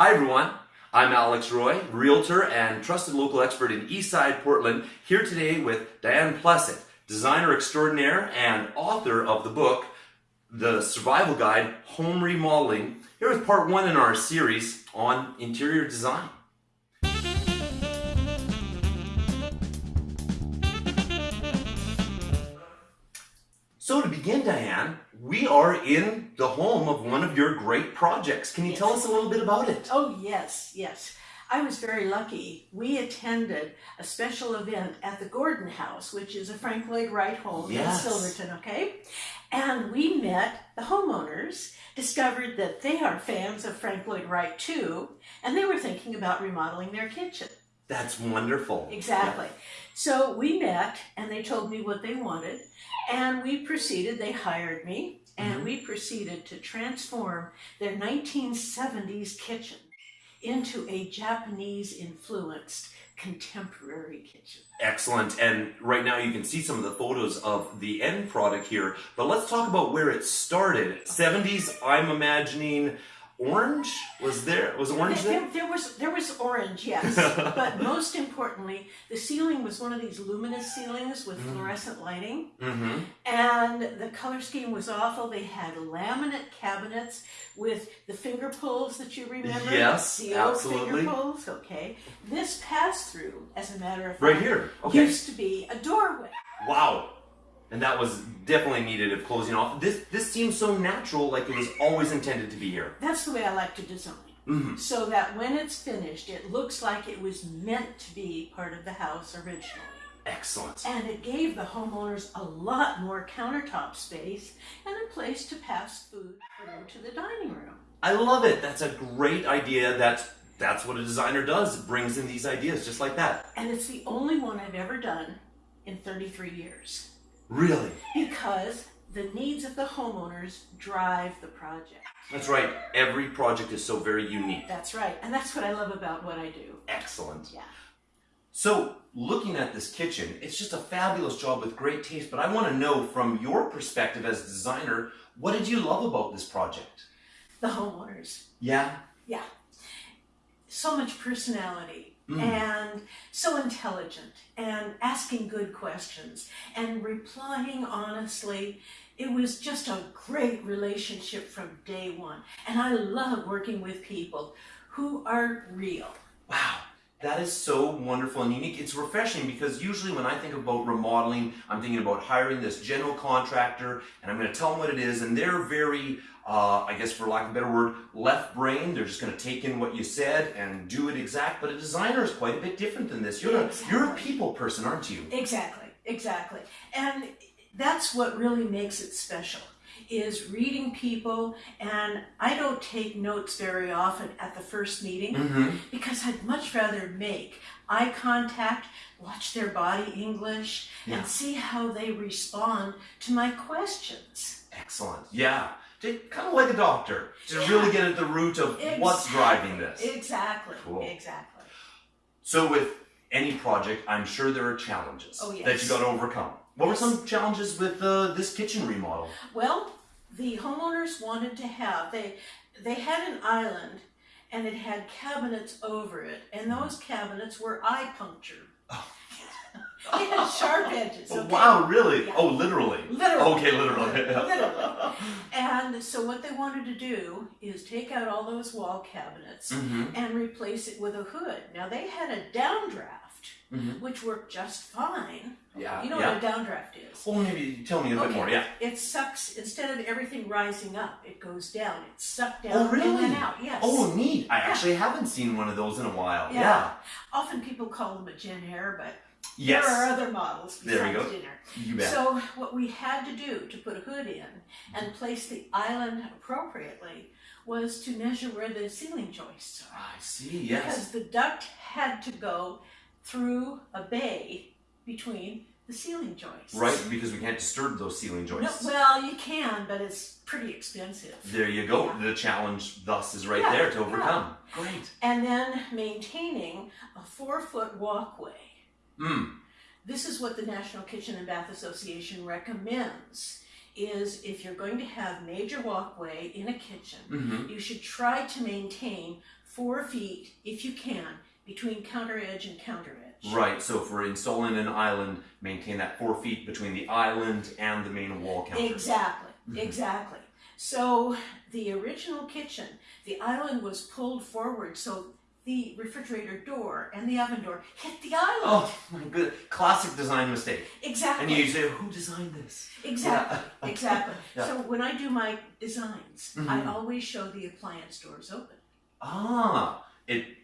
Hi everyone, I'm Alex Roy, Realtor and trusted local expert in Eastside, Portland, here today with Diane Plesset, designer extraordinaire and author of the book, The Survival Guide, Home Remodeling. Here with part one in our series on interior design. So to begin, Diane, we are in the home of one of your great projects. Can you tell us a little bit about it? Oh, yes, yes. I was very lucky. We attended a special event at the Gordon House, which is a Frank Lloyd Wright home Yes. in Silverton, okay? And we met the homeowners, discovered that they are fans of Frank Lloyd Wright too, and they were thinking about remodeling their kitchen. That's wonderful. Exactly. So we met and they told me what they wanted, and we proceeded, they hired me, and Mhm. we proceeded to transform their 1970s kitchen into a Japanese influenced contemporary kitchen. Excellent. And right now you can see some of the photos of the end product here. But let's talk about where it started. 70s, I'm imagining orange? Was there was orange there, there? there was there was orange, yes, but most importantly, the ceiling was one of these luminous ceilings with Mm. fluorescent lighting. Mm-hmm. And the color scheme was awful. They had laminate cabinets with the finger pulls that you remember. Yes, the old absolutely. finger pulls. Okay. This pass through, as a matter of fact, Right here. Okay. used to be a doorway. Wow. And that was definitely needed of closing off. This this seems so natural, like it was always intended to be here. That's the way I like to design. Mhm. So that when it's finished, it looks like it was meant to be part of the house originally. Excellent. And it gave the homeowners a lot more countertop space and a place to pass food through to the dining room. I love it. That's a great idea. That's that's what a designer does. It brings in these ideas just like that. And it's the only one I've ever done in 33 years Really. because the needs of the homeowners drive the project. That's right. Every project is so very unique. That's right. And that's what I love about what I do. Excellent. Yeah. So, looking at this kitchen, it's just a fabulous job with great taste, but I want to know from your perspective as a designer, what did you love about this project? The homeowners. Yeah. Yeah. So much personality Mm. and so intelligent and asking good questions and replying honestly. It was just a great relationship from day one. And I love working with people who are real. Wow. That is so wonderful and unique. It's refreshing because usually when I think about remodeling, I'm thinking about hiring this general contractor and I'm going to tell them what it is and they're very, uh, I guess for lack of a better word, left brain. They're just going to take in what you said and do it exact. But a designer is quite a bit different than this. You're a, you're a people person, aren't you? Exactly, exactly. And that's what really makes it special is reading people and I don't take notes very often at the first meeting Mm-hmm. because I'd much rather make eye contact, watch their body English Yeah. and see how they respond to my questions. Excellent. Yeah. Kind of like a doctor to Yeah. really get at the root of what's driving this. Exactly. Cool. Exactly. So with any project, I'm sure there are challenges Oh, that yes. you got to overcome. What were some challenges with uh, this kitchen remodel? Well, the homeowners wanted to have they they had an island and it had cabinets over it, and those cabinets were eye punctured. Oh. they had sharp edges. Oh, okay? Wow, really? Yeah. Oh, literally. Literally. Okay, literally. Literally. And so what they wanted to do is take out all those wall cabinets hmm and replace it with a hood. Now they had a downdraft, Mhm. which worked just fine. Yeah. You know yeah. what a downdraft is? Well, maybe tell me a bit more. Yeah. It sucks instead of everything rising up, it goes down. It's sucked down Oh, really? and out. Yes. Oh, neat. I Yeah. actually haven't seen one of those in a while. Yeah. Yeah. Often people call them a Jenn-Air, but Yes. there are other models There we besides go. Jenn-Air. You bet. So what we had to do to put a hood in and place the island appropriately was to measure where the ceiling joists are. I see. Yes. Because the duct had to go through a bay between the ceiling joists. Right, because we can't disturb those ceiling No, joists. well, you can, but it's pretty expensive. There you go. Yeah. The challenge thus is right Yeah, there to yeah. overcome. Great. And then maintaining a four foot walkway. Mm. This is what the National Kitchen and Bath Association recommends is if you're going to have major walkway in a kitchen, hmm you should try to maintain four feet, if you can, between counter edge and counter edge. Right, so we're installing an island, maintain that four feet between the island and the main wall counter. Exactly, Mhm. exactly. So the original kitchen, the island was pulled forward so the refrigerator door and the oven door hit the island. Oh my good, classic design mistake. exactly. And you say, who designed this? Exactly, exactly. Yeah. So when I do my designs, I Mhm. always show the appliance doors open. Ah,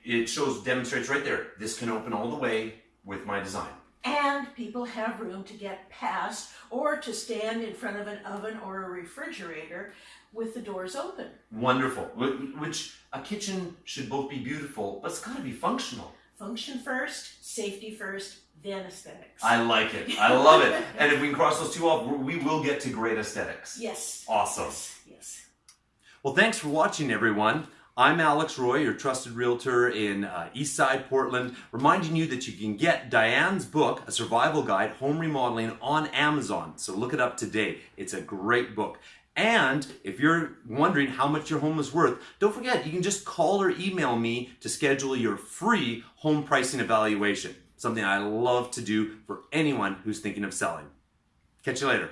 it it shows demonstrates right there. This can open all the way with my design. And people have room to get past or to stand in front of an oven or a refrigerator with the doors open. Wonderful. Which a kitchen should both be beautiful, but it's got to be functional. Function first, safety first, then aesthetics. I like it. I love it. And if we can cross those two off, we will get to great aesthetics. yes. Awesome. Yes. Yes. Well, thanks for watching, everyone. I'm Alex Roy, your trusted realtor in uh, Eastside Portland, reminding you that you can get Diane's book, A Survival Guide Home Remodeling, on Amazon. So look it up today. It's a great book. And if you're wondering how much your home is worth, don't forget you can just call or email me to schedule your free home pricing evaluation. Something I love to do for anyone who's thinking of selling. Catch you later.